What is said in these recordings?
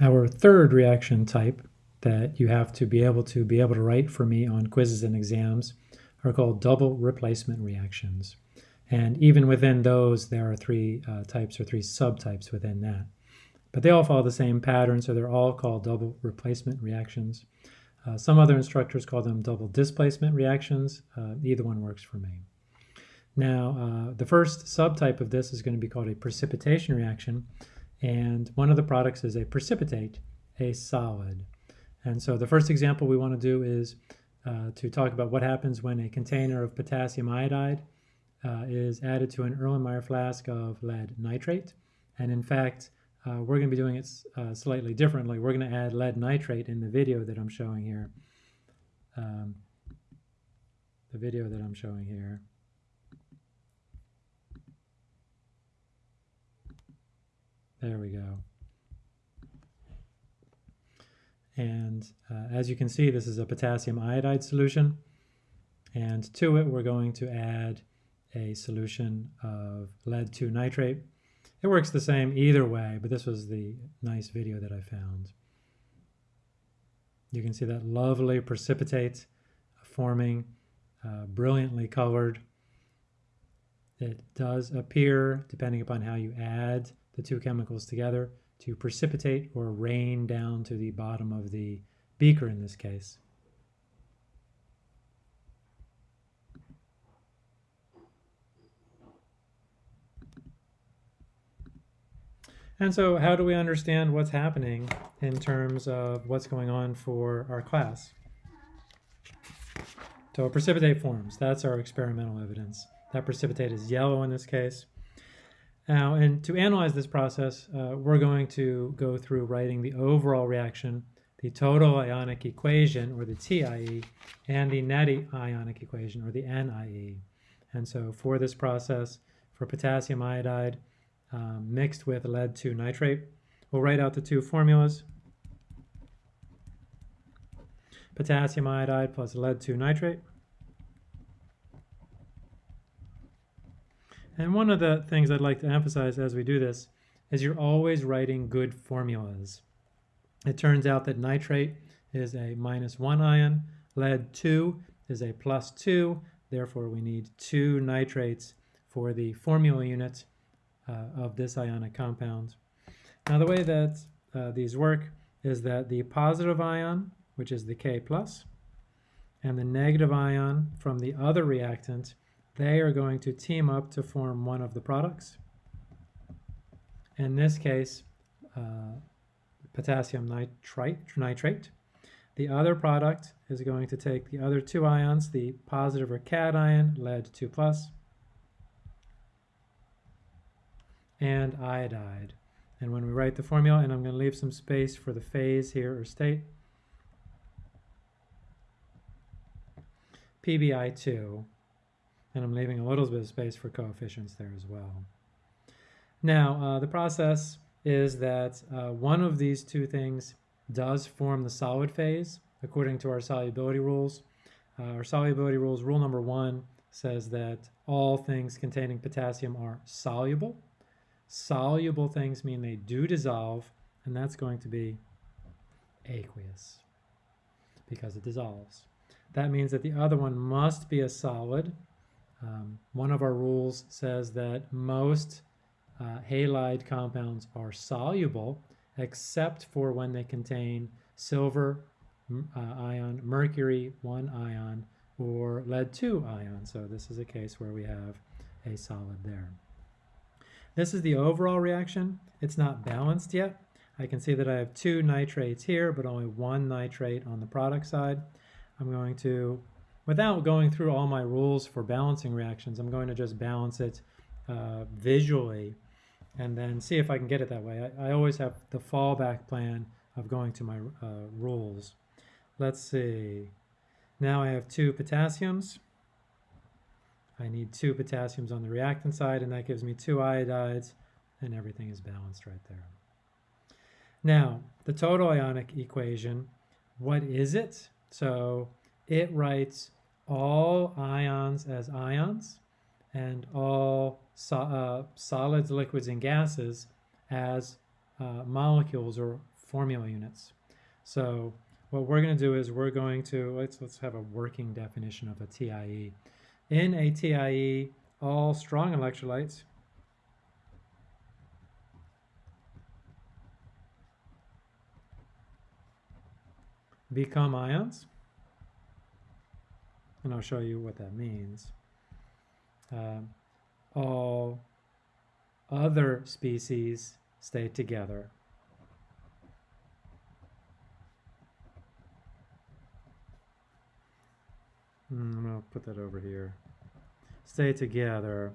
Our third reaction type that you have to be able to be able to write for me on quizzes and exams are called double replacement reactions. And even within those, there are three uh, types or three subtypes within that. But they all follow the same pattern, so they're all called double replacement reactions. Uh, some other instructors call them double displacement reactions. Uh, either one works for me. Now, uh, the first subtype of this is going to be called a precipitation reaction, and one of the products is a precipitate, a solid. And so the first example we want to do is uh, to talk about what happens when a container of potassium iodide uh, is added to an Erlenmeyer flask of lead nitrate. And in fact, uh, we're going to be doing it uh, slightly differently. We're going to add lead nitrate in the video that I'm showing here. Um, the video that I'm showing here. There we go. And uh, as you can see, this is a potassium iodide solution. And to it, we're going to add a solution of lead 2 nitrate. It works the same either way, but this was the nice video that I found. You can see that lovely precipitate forming, uh, brilliantly colored. It does appear, depending upon how you add the two chemicals together, to precipitate or rain down to the bottom of the beaker in this case. And so how do we understand what's happening in terms of what's going on for our class? So precipitate forms, that's our experimental evidence. That precipitate is yellow in this case. Now, and to analyze this process, uh, we're going to go through writing the overall reaction, the total ionic equation, or the TIE, and the net ionic equation, or the NIE. And so for this process, for potassium iodide, um, mixed with lead 2 nitrate. We'll write out the two formulas. Potassium iodide plus lead 2 nitrate. And one of the things I'd like to emphasize as we do this is you're always writing good formulas. It turns out that nitrate is a minus 1 ion, lead 2 is a plus 2, therefore we need two nitrates for the formula unit uh, of this ionic compound. Now the way that uh, these work is that the positive ion, which is the K plus, and the negative ion from the other reactant, they are going to team up to form one of the products. In this case, uh, potassium nitrite, nitrate. The other product is going to take the other two ions, the positive or cation, lead 2 plus, and iodide. And when we write the formula, and I'm going to leave some space for the phase here or state, PBI2, and I'm leaving a little bit of space for coefficients there as well. Now, uh, the process is that uh, one of these two things does form the solid phase according to our solubility rules. Uh, our solubility rules, rule number one, says that all things containing potassium are soluble. Soluble things mean they do dissolve, and that's going to be aqueous because it dissolves. That means that the other one must be a solid. Um, one of our rules says that most uh, halide compounds are soluble except for when they contain silver uh, ion, mercury 1 ion, or lead 2 ion. So this is a case where we have a solid there. This is the overall reaction. It's not balanced yet. I can see that I have two nitrates here, but only one nitrate on the product side. I'm going to, without going through all my rules for balancing reactions, I'm going to just balance it uh, visually and then see if I can get it that way. I, I always have the fallback plan of going to my uh, rules. Let's see. Now I have two potassiums. I need two potassiums on the reactant side, and that gives me two iodides, and everything is balanced right there. Now, the total ionic equation, what is it? So it writes all ions as ions and all so, uh, solids, liquids, and gases as uh, molecules or formula units. So what we're going to do is we're going to, let's, let's have a working definition of a TIE. In a TIE, all strong electrolytes become ions. And I'll show you what that means. Um, all other species stay together. Mm, I'm going to put that over here. Stay together,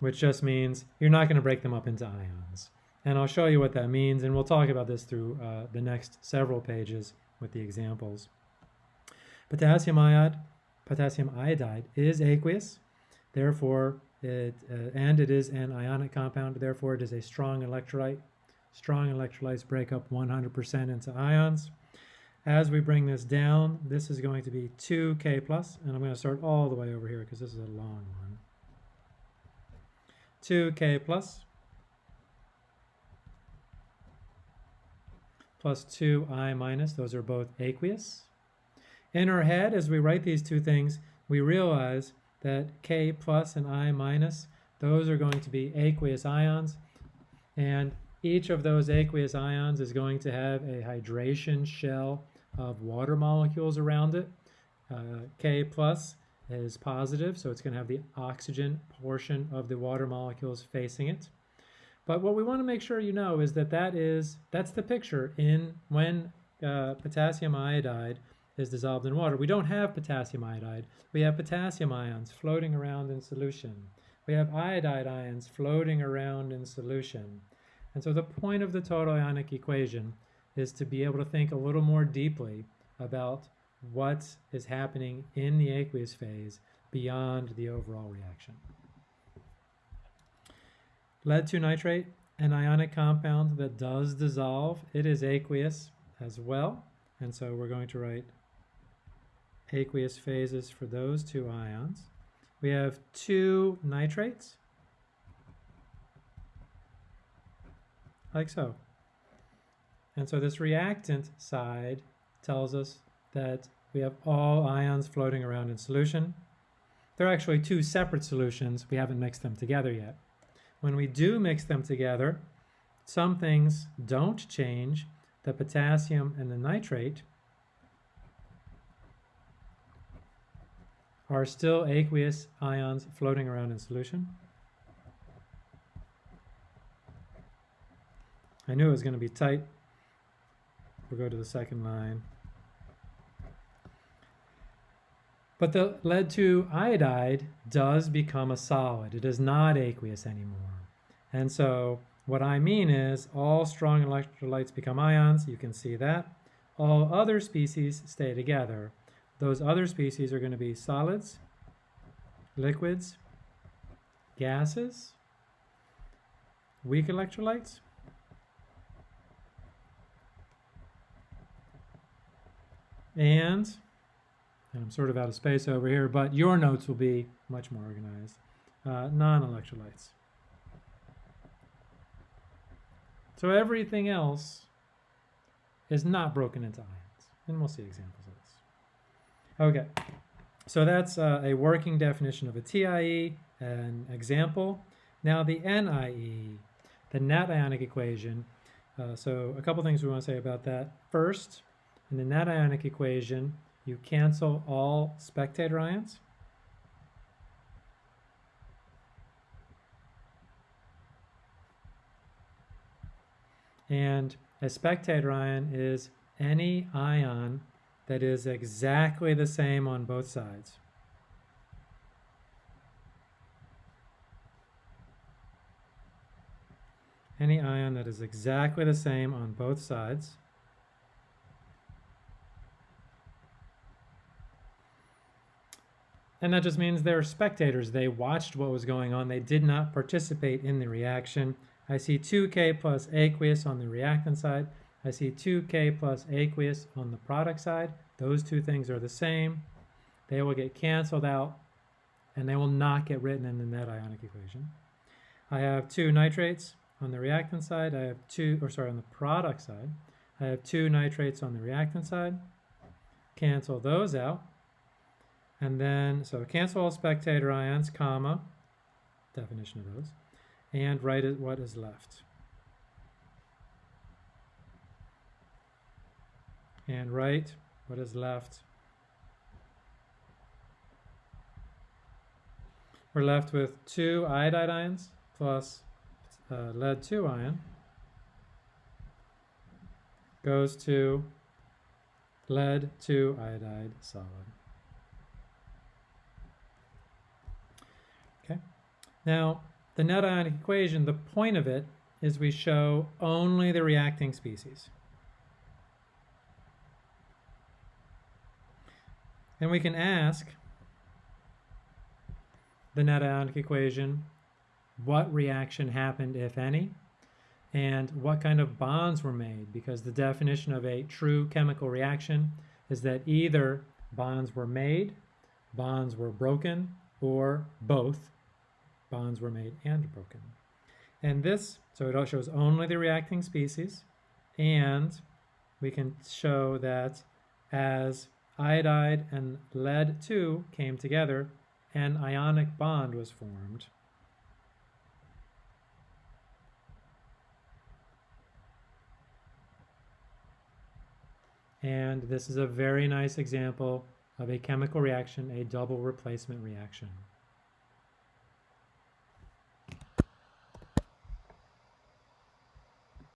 which just means you're not going to break them up into ions. And I'll show you what that means, and we'll talk about this through uh, the next several pages with the examples. Potassium iodide, potassium iodide is aqueous, therefore it, uh, and it is an ionic compound, therefore it is a strong electrolyte. Strong electrolytes break up 100% into ions. As we bring this down, this is going to be 2K plus, and I'm going to start all the way over here because this is a long one. 2K plus plus 2I minus, those are both aqueous. In our head, as we write these two things, we realize that K plus and I minus, those are going to be aqueous ions, and each of those aqueous ions is going to have a hydration shell of water molecules around it. Uh, K plus is positive, so it's going to have the oxygen portion of the water molecules facing it. But what we want to make sure you know is that that is that's the picture in when uh, potassium iodide is dissolved in water. We don't have potassium iodide. We have potassium ions floating around in solution. We have iodide ions floating around in solution. And so the point of the total ionic equation is to be able to think a little more deeply about what is happening in the aqueous phase beyond the overall reaction. Lead 2 nitrate, an ionic compound that does dissolve. It is aqueous as well. And so we're going to write aqueous phases for those two ions. We have two nitrates, like so. And so this reactant side tells us that we have all ions floating around in solution. They're actually two separate solutions. We haven't mixed them together yet. When we do mix them together, some things don't change. The potassium and the nitrate are still aqueous ions floating around in solution. I knew it was going to be tight. We'll go to the second line. But the lead 2 iodide does become a solid. It is not aqueous anymore. And so what I mean is all strong electrolytes become ions. You can see that. All other species stay together. Those other species are going to be solids, liquids, gases, weak electrolytes, and and I'm sort of out of space over here, but your notes will be much more organized. Uh, non-electrolytes. So everything else is not broken into ions. And we'll see examples of this. Okay, so that's uh, a working definition of a TIE, an example. Now the NIE, the net ionic equation. Uh, so a couple things we want to say about that. First, in the net ionic equation, you cancel all spectator ions. And a spectator ion is any ion that is exactly the same on both sides. Any ion that is exactly the same on both sides. And that just means they're spectators. They watched what was going on. They did not participate in the reaction. I see 2K plus aqueous on the reactant side. I see 2K plus aqueous on the product side. Those two things are the same. They will get canceled out and they will not get written in the net ionic equation. I have two nitrates on the reactant side, I have two, or sorry, on the product side, I have two nitrates on the reactant side. Cancel those out. And then, so cancel all spectator ions, comma, definition of those, and write it what is left. And write what is left. We're left with two iodide ions plus uh, lead 2 ion goes to lead 2 iodide solid. Okay. Now, the net ionic equation, the point of it is we show only the reacting species. And we can ask the net ionic equation what reaction happened, if any, and what kind of bonds were made, because the definition of a true chemical reaction is that either bonds were made, bonds were broken, or both bonds were made and broken. And this, so it shows only the reacting species, and we can show that as iodide and lead 2 came together, an ionic bond was formed. And this is a very nice example of a chemical reaction, a double replacement reaction.